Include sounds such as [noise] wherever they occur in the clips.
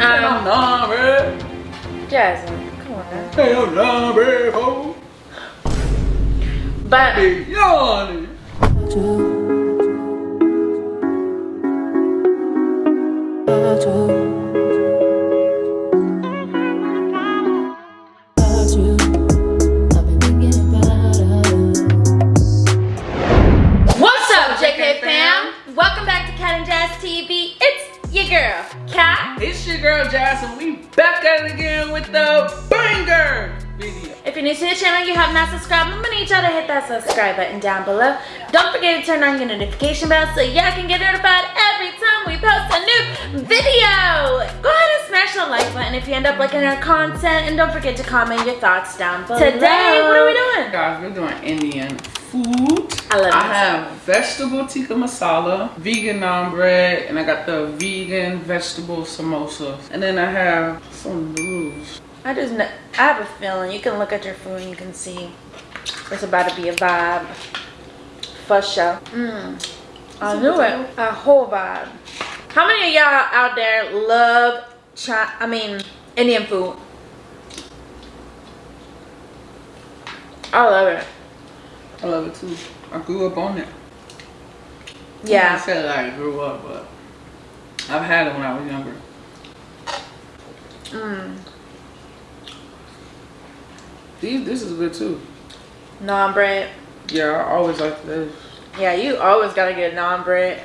Um, number. Jasmine, come on now. Hey, I'm number four. But Hey, yawning. Your girl, Cat. It's your girl Jason. We back at it again with the banger video. If you're new to the channel, you have not subscribed, I'm gonna need y'all to hit that subscribe button down below. Don't forget to turn on your notification bell so y'all can get notified every time we post a new video. Go ahead and smash the like button if you end up liking our content, and don't forget to comment your thoughts down below. Today, what are we doing? Guys, we're doing Indian food. I love I have vegetable tikka masala, vegan naan bread, and I got the vegan vegetable samosas. And then I have some noodles. I just, kn- I have a feeling you can look at your food and you can see it's about to be a vibe. For sure. Mmm. I knew it. A whole vibe. How many of y'all out there love, Chi- I mean, Indian food? I love it. I love it too. I grew up on it. Yeah. I said I grew up, but I've had it when I was younger. Mmm. These, this is good too. Naan bread. Yeah, I always like this Yeah, you always gotta get naan bread.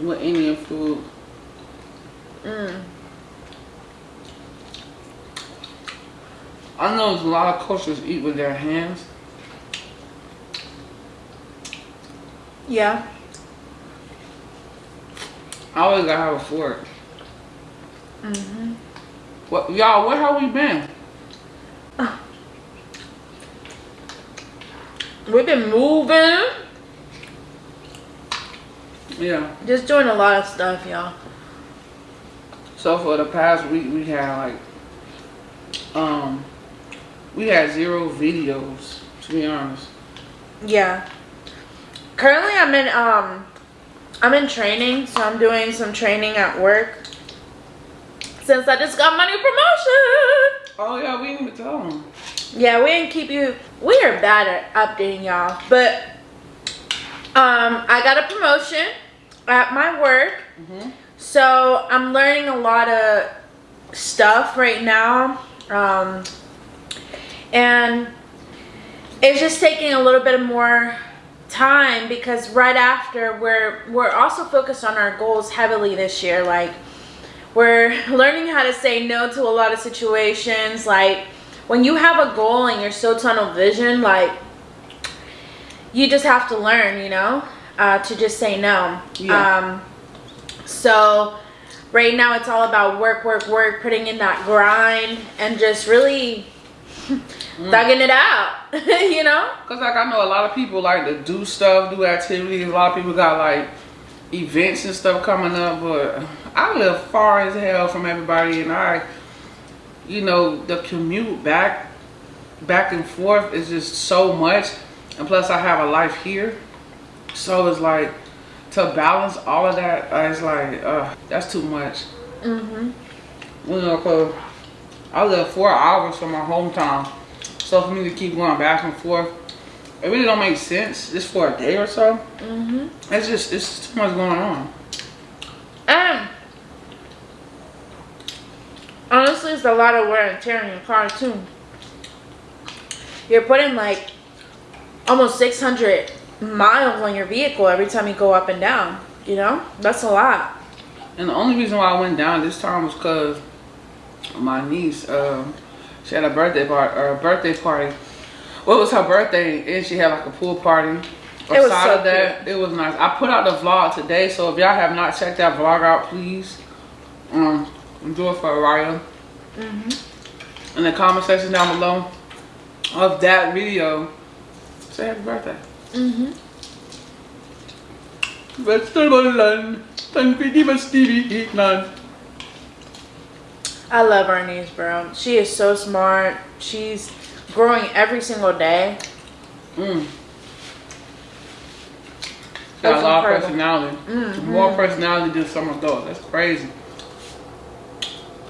with Indian food. Mmm. I know a lot of cultures eat with their hands. Yeah. I always gotta have a fork. Mm-hmm. What y'all? Where have we been? [sighs] We've been moving. Yeah. Just doing a lot of stuff, y'all. So for the past week, we had like, um, we had zero videos. To be honest. Yeah. Currently I'm in um I'm in training, so I'm doing some training at work. Since I just got my new promotion. Oh yeah, we didn't even tell them. Yeah, we didn't keep you we are bad at updating y'all. But um I got a promotion at my work. Mhm. So I'm learning a lot of stuff right now. Um and it's just taking a little bit of more time because right after we're we're also focused on our goals heavily this year. Like we're [laughs] learning how to say no to a lot of situations. Like when you have a goal and you're so tunnel vision like you just have to learn you know uh, to just say no. Yeah. um so right now it's all about work work work putting in that grind and just really thugging it out [laughs] you know Cause like I know a lot of people like to do stuff, do activities. A lot of people got like events and stuff coming up, but I live far as hell from everybody, and I, you know, the commute back, back and forth is just so much, and plus I have a life here, so it's like to balance all of that. uh, It's like uh, that's too much. mm-hmm You know, cause I live four hours from my hometown. So for me to keep going back and forth, it really don't make sense just for a day or so. mm-hmm It's just, it's too much going on. and honestly it's a lot of wear and tear in your car too you're putting like almost 600 miles on your vehicle every time you go up and down you know that's a lot And the only reason why I went down this time was because my niece, um, she had a birthday party, or a birthday party. Well, it was her birthday, and she had like a pool party. It was so of that, it was nice. I put out the vlog today, so if y'all have not checked that vlog out, please um, do it for Araya. mm-hmm in the comment section down below of that video. Say happy birthday. mm-hmm Vegetable land, tan pidi mas TV nan. I love our niece, bro. She is so smart. She's growing every single day. Mm. Got a lot of personality. Mhm. More personality than some adults. That's crazy.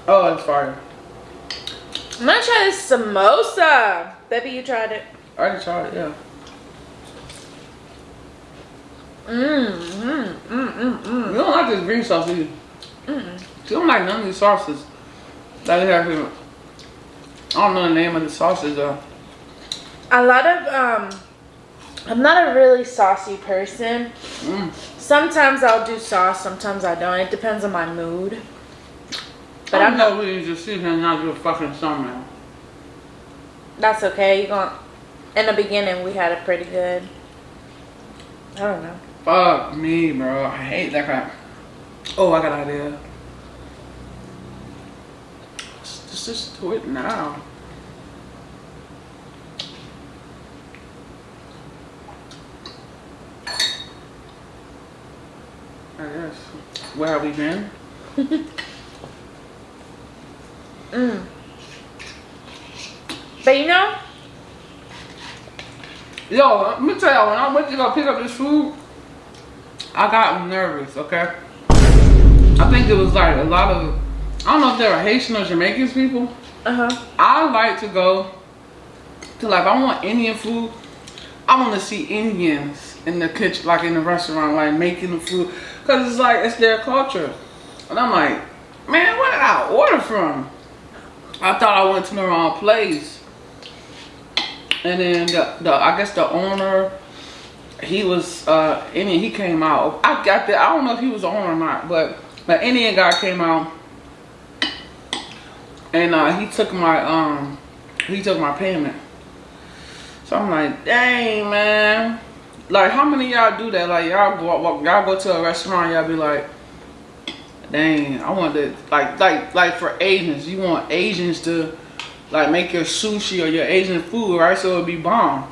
Oh, that's fire. I'm gonna try this samosa. Baby, you tried it. I already tried it, yeah. Mmm, mmm, mmm, mmm, You mmm. don't like this green sauce, do you? Mm. You don't like none of these sauces that have here. I don't know the name of the sauces though. A lot of um, I'm not a really saucy person. Mm. Sometimes I'll do sauce, sometimes I don't. It depends on my mood. But I I'm not. know we just sit here and not do a fucking summer. That's okay. You going In the beginning, we had it pretty good. I don't know. Fuck me, bro. I hate that crap. Oh, I got an idea. Let's let's just do it now. I guess. Where have we been? [laughs] Mm. But you know, Yo, let me tell y'all, when I went to go pick up this food, I got nervous, okay? I think it was like a lot of, I don't know if they're Haitian or Jamaican people. uh huh. I like to go to like, I want Indian food, I want to see Indians in the kitchen, like in the restaurant, like making the food. Because it's like, it's their culture. And I'm like, man, where did I order from? I thought I went to the wrong place. And then the, the I guess the owner, he was uh Indian. He came out. I got that. I don't know if he was the owner or not, but the Indian guy came out, and uh, he took my um he took my payment. So I'm like, dang man, like how many y'all do that? Like y'all go y'all go to a restaurant, y'all be like, dang, I want to like like like for Asians, you want Asians to like make your sushi or your Asian food, right? So it'll be bomb.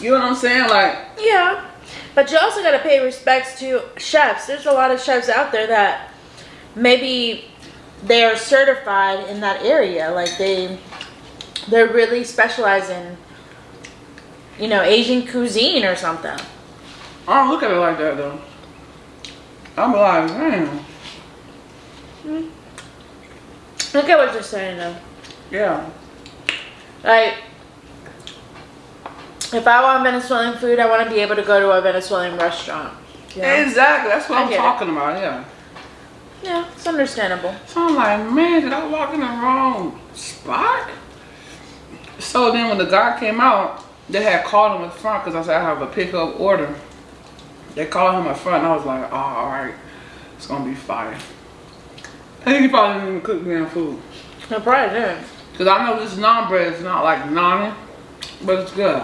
You know what I'm saying? Like, Yeah. But you also got to pay respects to chefs. There's a lot of chefs out there that maybe they are certified in that area. Like they they're really specialized in you know, Asian cuisine or something. I don't look at it like that though. I'm like, man, Look at what you're saying though. yeah. Like if I want Venezuelan food, I want to be able to go to a Venezuelan restaurant. You know? Exactly. That's what I I'm get it. talking about. Yeah. Yeah, it's understandable. So I'm like, man, did I walk in the wrong spot? So then when the guy came out, they had called him in front because I said I have a pickup order. They called him in front and I was like, oh, all right, it's gonna be fire. I think he probably didn't even cook damn food. I probably did. Cause I know this naan bread is not like naan, but it's good.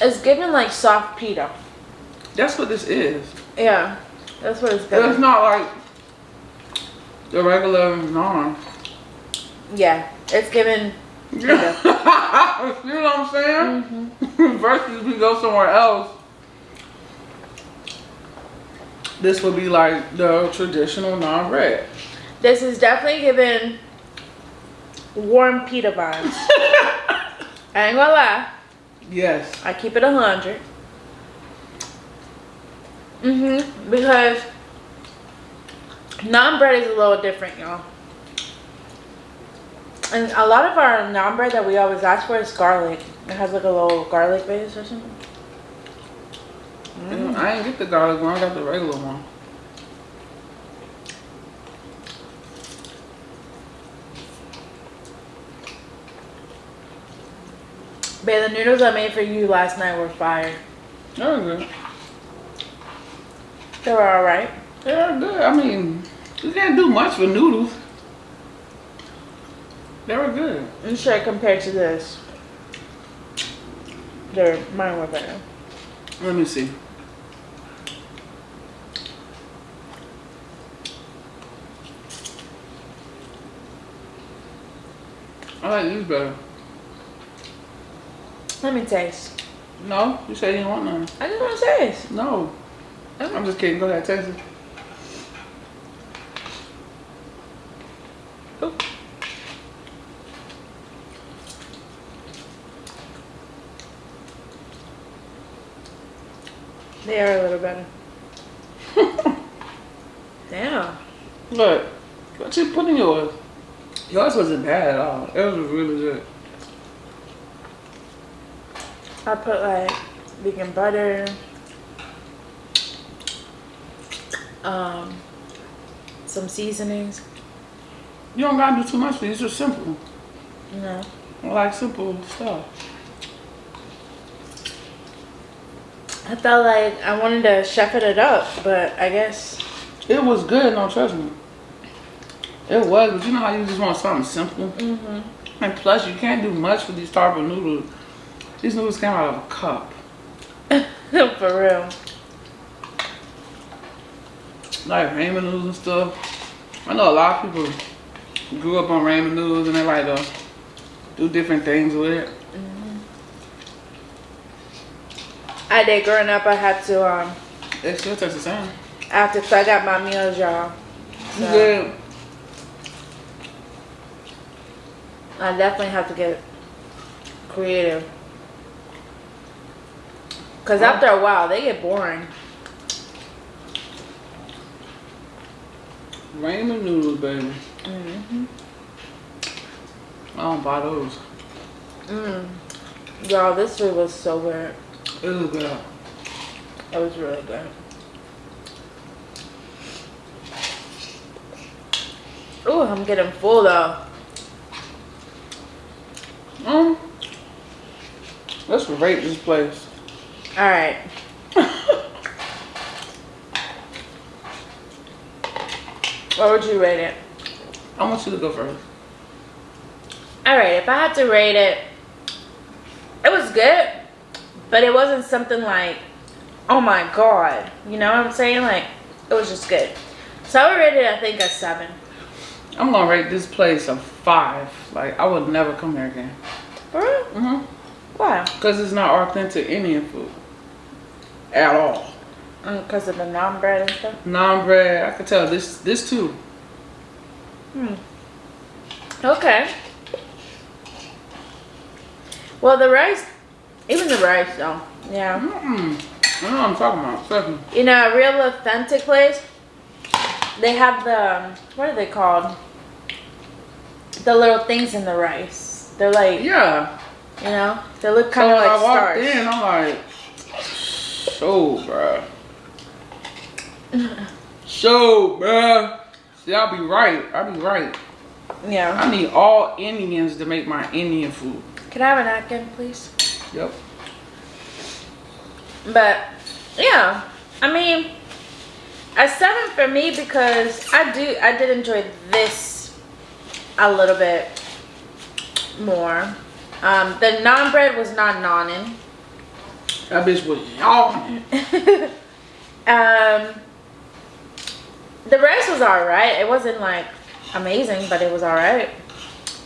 It's given like soft pita. That's what this is. Yeah, that's what it's good. It's not like the regular naan. Yeah, it's given. [laughs] You know what I'm saying? Mm -hmm. [laughs] Versus we go somewhere else. This would be like the traditional non-red. This is definitely giving warm pita vibes. [laughs] I ain't gonna lie. Yes. I keep it 100. Mm-hmm. Because naan bread is a little different, y'all. And a lot of our naan bread that we always ask for is garlic. It has like a little garlic base or something. Mm. I didn't get the garlic one. I got the regular one. Babe, the noodles I made for you last night were fire. That was good. They were alright. They're good. I mean, you can't do much for noodles. They were good. I'm sure compared to this, they're mine were better. Let me see. I like these better. Let me taste. No, you said you didn't want none. I just want to taste. No. Okay. I'm just kidding. Go ahead, taste it. Ooh. They are a little better. [laughs] Damn. Look, what you put in yours? Yours wasn't bad at all. It was really good. I put like vegan butter, um, some seasonings. You don't gotta do too much. These are simple. You know. I like simple stuff. I felt like I wanted to chef it up, but I guess It was good, no trust me. It was, but you know how you just want something simple? mm-hmm. And plus, you can't do much with these of noodles. These noodles came out of a cup. [laughs] for real. Like ramen noodles and stuff. I know a lot of people grew up on ramen noodles and they like to do different things with it. I did growing up. I had to um It still tastes the same. after so I got my meals, y'all. So good? I definitely have to get creative. Cause after a while they get boring. Ramen noodles, baby. Mm-hmm. I don't buy those. Mm. Y'all, this food was so good. It was good. It was really good. Ooh, I'm getting full though. Um, let's rate this place. All right. What would you rate it? I want you to go first. All right, if I had to rate it, it was good, but it wasn't something like, oh my god, you know what I'm saying? Like, it was just good. So I would rate it, I think, a seven. I'm gonna rate this place a five. Like I would never come here again. For real? Mm-hmm. Why? Cause it's not authentic Indian food at all. Mm, because of the naan bread and stuff. Naan bread. I could tell this. This too. Hmm. Okay. Well, the rice, even the rice, though. Yeah. Mm-mm. I know what I'm talking about. Me. You know, a real authentic place, they have the, um, what are they called? The little things in the rice. They're like, Yeah. you know, they look So kind of when like I walked stars. in, I'm like, so, bruh. [laughs] So, bruh. See, I'll be right. I'll be right. Yeah. I need all Indians to make my Indian food. Can I have a napkin, please? Yep. But yeah, I mean, a seven for me because I do I did enjoy this a little bit more. Um, the naan bread was not nonin. That bitch was y'all. [laughs] um, the rest was alright. It wasn't like amazing, but it was alright.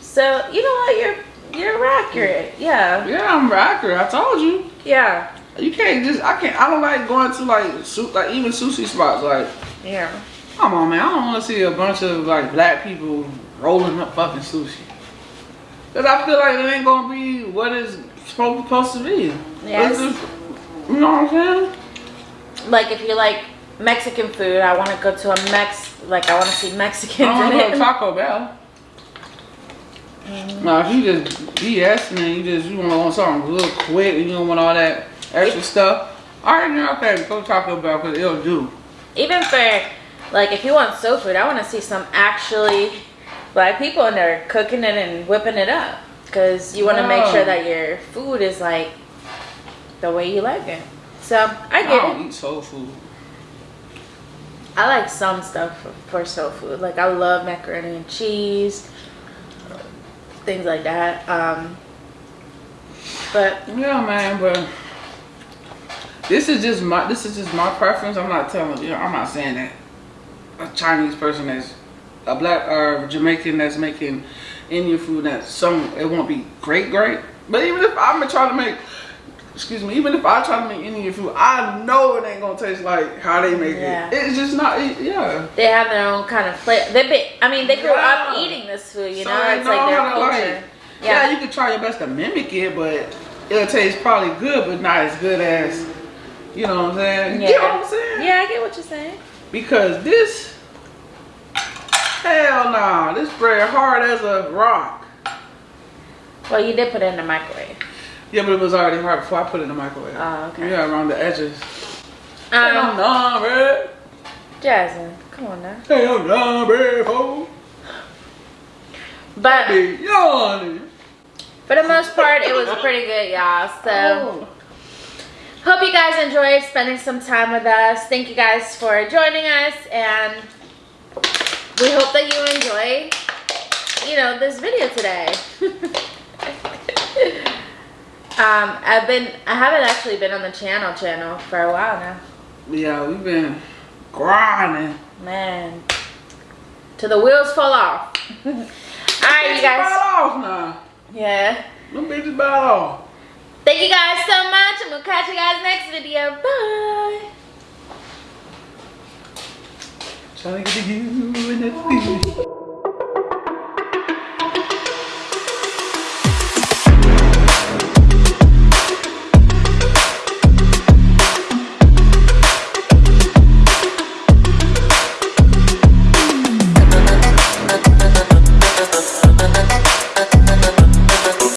So you know what, you're you're accurate. Yeah, Yeah, I'm accurate. I told you. yeah, You can't just. I can't. I don't like going to like like even sushi spots. Like, yeah. come on, man. I don't want to see a bunch of like black people rolling up fucking sushi. Cause I feel like it ain't gonna be what it's supposed, supposed to be. Yes. Just- you know what I'm saying? like if you like Mexican food, I want to go to a Mex. Like I want to see Mexican. I don't mm. in want to go to. Taco Bell. Now, if you just BS and you just you want something real quick and you don't want all that extra stuff, alright, then okay, go to Taco Bell because it'll do. Even for like if you want soul food, I want to see some actually black people in there cooking it and whipping it up because you want to make sure that your food is like the way you like it. So I get I get don't it. eat soul food. I like some stuff for, soul food. Like I love macaroni and cheese, things like that. Um, but Yeah, man, but this is just my this is just my preference. I'm not telling you. I'm not saying that a Chinese person that's a black or Jamaican that's making Indian food that some it won't be great, great. But even if I'm gonna try to make, excuse me, even if I try to make Indian food, I know it ain't gonna taste like how they make Yeah. it. It's just not. It, yeah. they have their own kind of flavor. They be, I mean, they grew up eating this food. You So know, it's like their know how to, culture. like- Yeah. yeah. you can try your best to mimic it, but it'll taste probably good, but not as good as, you know what I'm saying? Yeah. You Yeah. get what I'm saying? Yeah, I get what you're saying. Because this, Hell nah. This bread hard as a rock. Well, you did put it in the microwave. Yeah, but it was already hard before I put it in the microwave. Oh, okay. Yeah, around the edges. Um, nah, bread. Jasmine, come on now. Nah, bread, ho. But for the most part, it was pretty good, y'all. So. Oh. Hope you guys enjoyed spending some time with us. Thank you guys for joining us and we hope that you enjoy, you know, this video today. [laughs] um, I've been, I haven't actually been on the channel channel for a while now. Yeah, we've been grinding. Man, till the wheels fall off. [laughs] All right, you guys. Bite off now. Yeah. Them bitches bite off. Thank you guys so much and we'll catch you guys next video. Bye. Trying to get to you in that